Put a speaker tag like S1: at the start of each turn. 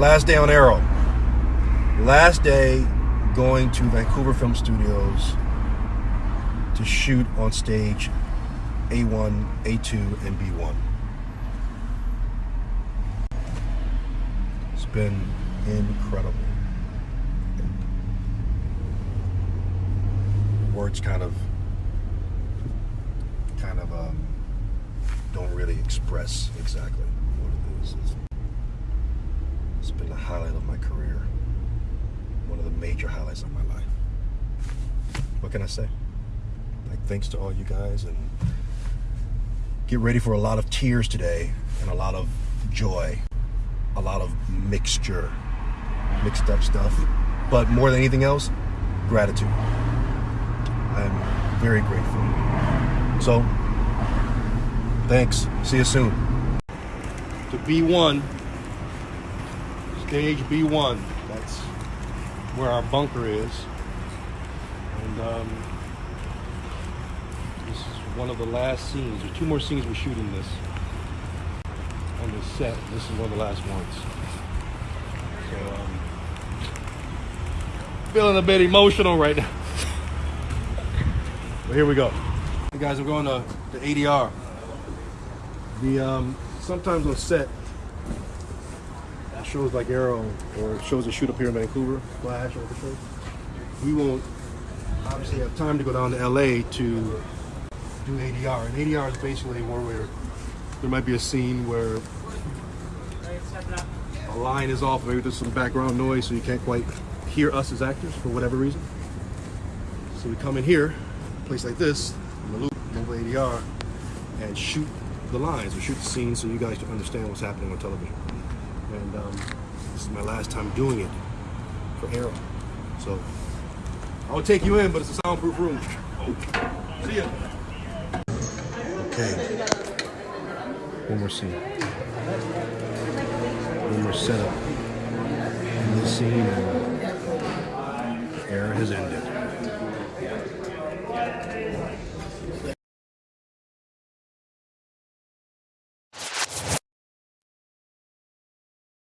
S1: Last day on Arrow. Last day going to Vancouver Film Studios to shoot on stage A1, A2, and B1. It's been incredible. Words kind of kind of um, don't really express exactly what it is. It's, it's been the highlight of my career. One of the major highlights of my life. What can I say? Like thanks to all you guys and get ready for a lot of tears today and a lot of joy, a lot of mixture, mixed up stuff. But more than anything else, gratitude. I'm very grateful. So, thanks. See you soon. To B1, stage B1. That's where our bunker is. And um, this is one of the last scenes. There's two more scenes we're shooting this on this set. This is one of the last ones. So, um, feeling a bit emotional right now. but here we go. Hey guys, we're going to the ADR. The um, sometimes on set, shows like Arrow or shows that shoot up here in Vancouver, Flash or the we won't obviously have time to go down to LA to do ADR. And ADR is basically where we're, there might be a scene where a line is off, maybe there's some background noise so you can't quite hear us as actors for whatever reason. So we come in here, a place like this, in the loop, mobile ADR, and shoot the lines, or shoot the scenes so you guys can understand what's happening on television. And um, this is my last time doing it for Arrow. So I'll take you in, but it's a soundproof room. See ya. Okay. One more scene. One more setup. In this scene, and the has ended.